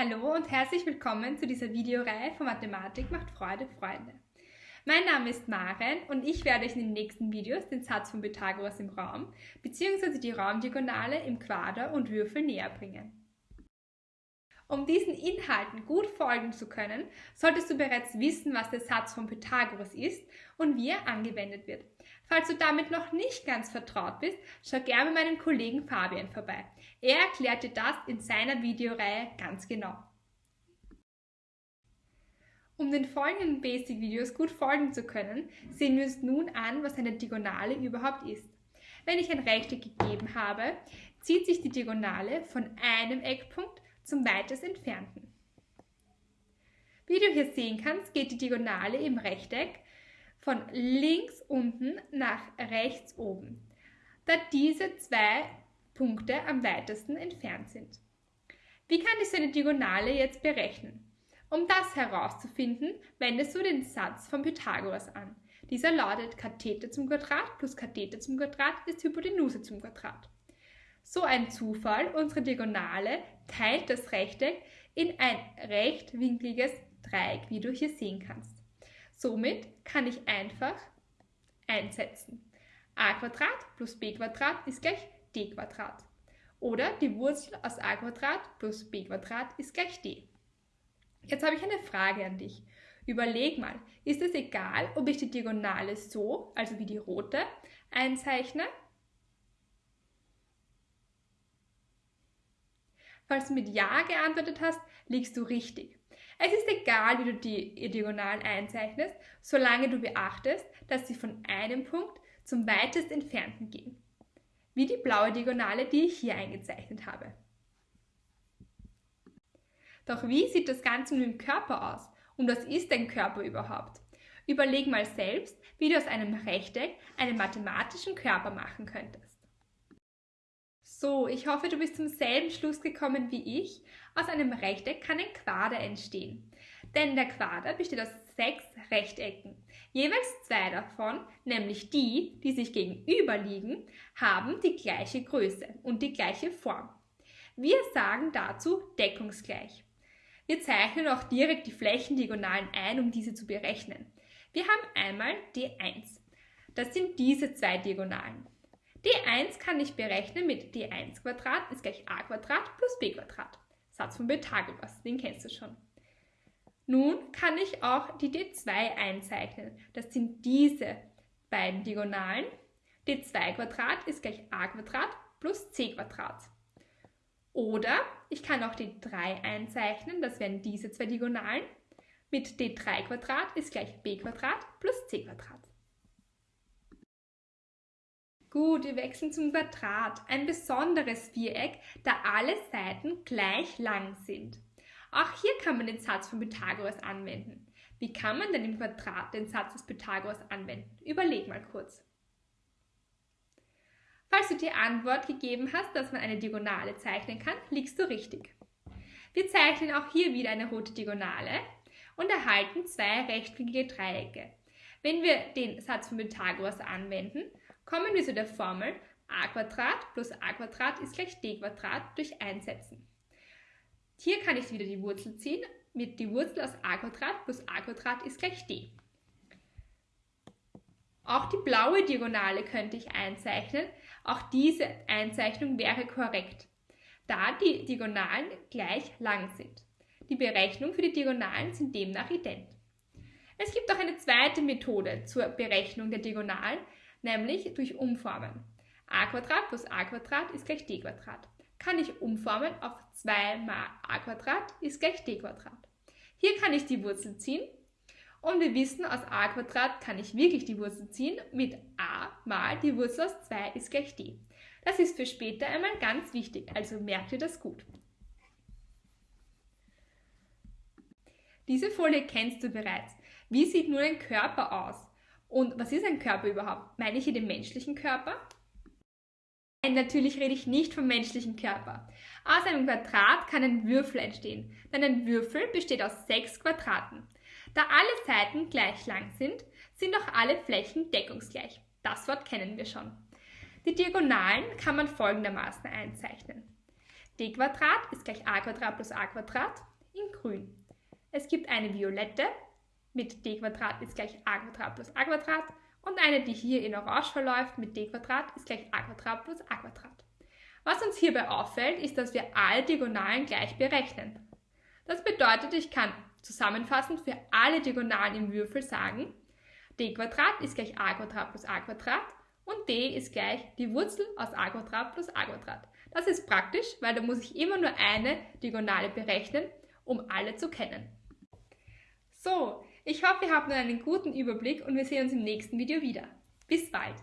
Hallo und herzlich willkommen zu dieser Videoreihe von Mathematik macht Freude, Freunde. Mein Name ist Maren und ich werde euch in den nächsten Videos den Satz von Pythagoras im Raum bzw. die Raumdiagonale im Quader und Würfel näher bringen. Um diesen Inhalten gut folgen zu können, solltest du bereits wissen, was der Satz von Pythagoras ist und wie er angewendet wird. Falls du damit noch nicht ganz vertraut bist, schau gerne bei meinem Kollegen Fabian vorbei. Er erklärt dir das in seiner Videoreihe ganz genau. Um den folgenden Basic-Videos gut folgen zu können, sehen wir uns nun an, was eine Diagonale überhaupt ist. Wenn ich ein Rechteck gegeben habe, zieht sich die Diagonale von einem Eckpunkt zum weitest entfernten. Wie du hier sehen kannst, geht die Diagonale im Rechteck von links unten nach rechts oben, da diese zwei Punkte am weitesten entfernt sind. Wie kann ich so eine Diagonale jetzt berechnen? Um das herauszufinden, wendest du den Satz von Pythagoras an. Dieser lautet Kathete zum Quadrat plus Kathete zum Quadrat ist Hypotenuse zum Quadrat. So ein Zufall, unsere Diagonale teilt das Rechteck in ein rechtwinkliges Dreieck, wie du hier sehen kannst. Somit kann ich einfach einsetzen. a plus b ist gleich d Oder die Wurzel aus a plus b ist gleich d. Jetzt habe ich eine Frage an dich. Überleg mal, ist es egal, ob ich die Diagonale so, also wie die rote, einzeichne Falls du mit Ja geantwortet hast, liegst du richtig. Es ist egal, wie du die Diagonalen einzeichnest, solange du beachtest, dass sie von einem Punkt zum weitest entfernten gehen. Wie die blaue Diagonale, die ich hier eingezeichnet habe. Doch wie sieht das Ganze mit dem Körper aus? Und was ist ein Körper überhaupt? Überleg mal selbst, wie du aus einem Rechteck einen mathematischen Körper machen könntest. So, ich hoffe, du bist zum selben Schluss gekommen wie ich. Aus einem Rechteck kann ein Quader entstehen. Denn der Quader besteht aus sechs Rechtecken. Jeweils zwei davon, nämlich die, die sich gegenüber liegen, haben die gleiche Größe und die gleiche Form. Wir sagen dazu deckungsgleich. Wir zeichnen auch direkt die Flächendiagonalen ein, um diese zu berechnen. Wir haben einmal D1. Das sind diese zwei Diagonalen d1 kann ich berechnen mit d1 Quadrat ist gleich a Quadrat plus b Quadrat. Satz von Pythagoras, den kennst du schon. Nun kann ich auch die d2 einzeichnen. Das sind diese beiden Diagonalen. d2 Quadrat ist gleich a Quadrat plus c Quadrat. Oder ich kann auch d3 einzeichnen, das wären diese zwei Diagonalen. Mit d3 Quadrat ist gleich b Quadrat plus c Quadrat. Gut, wir wechseln zum Quadrat. Ein besonderes Viereck, da alle Seiten gleich lang sind. Auch hier kann man den Satz von Pythagoras anwenden. Wie kann man denn im Quadrat den Satz des Pythagoras anwenden? Überleg mal kurz. Falls du die Antwort gegeben hast, dass man eine Diagonale zeichnen kann, liegst du richtig. Wir zeichnen auch hier wieder eine rote Diagonale und erhalten zwei rechtwinklige Dreiecke. Wenn wir den Satz von Pythagoras anwenden, Kommen wir zu der Formel a plus a ist gleich d durch einsetzen. Hier kann ich wieder die Wurzel ziehen. Mit die Wurzel aus a plus a ist gleich d. Auch die blaue Diagonale könnte ich einzeichnen. Auch diese Einzeichnung wäre korrekt, da die Diagonalen gleich lang sind. Die Berechnungen für die Diagonalen sind demnach ident. Es gibt auch eine zweite Methode zur Berechnung der Diagonalen, nämlich durch Umformen. a plus a ist gleich d Kann ich umformen auf 2 mal a ist gleich d Hier kann ich die Wurzel ziehen und wir wissen, aus a kann ich wirklich die Wurzel ziehen mit a mal die Wurzel aus 2 ist gleich d. Das ist für später einmal ganz wichtig, also merkt ihr das gut. Diese Folie kennst du bereits. Wie sieht nun ein Körper aus? Und was ist ein Körper überhaupt? Meine ich hier den menschlichen Körper? Nein, natürlich rede ich nicht vom menschlichen Körper. Aus einem Quadrat kann ein Würfel entstehen, denn ein Würfel besteht aus sechs Quadraten. Da alle Seiten gleich lang sind, sind auch alle Flächen deckungsgleich. Das Wort kennen wir schon. Die Diagonalen kann man folgendermaßen einzeichnen. d Quadrat ist gleich a Quadrat plus a Quadrat in grün. Es gibt eine violette mit d ist gleich a plus a und eine, die hier in orange verläuft mit d ist gleich a plus a. Was uns hierbei auffällt, ist, dass wir alle Diagonalen gleich berechnen. Das bedeutet, ich kann zusammenfassend für alle Diagonalen im Würfel sagen, d ist gleich a plus a und d ist gleich die Wurzel aus a plus a. Das ist praktisch, weil da muss ich immer nur eine Diagonale berechnen, um alle zu kennen. So, ich hoffe, ihr habt nun einen guten Überblick und wir sehen uns im nächsten Video wieder. Bis bald!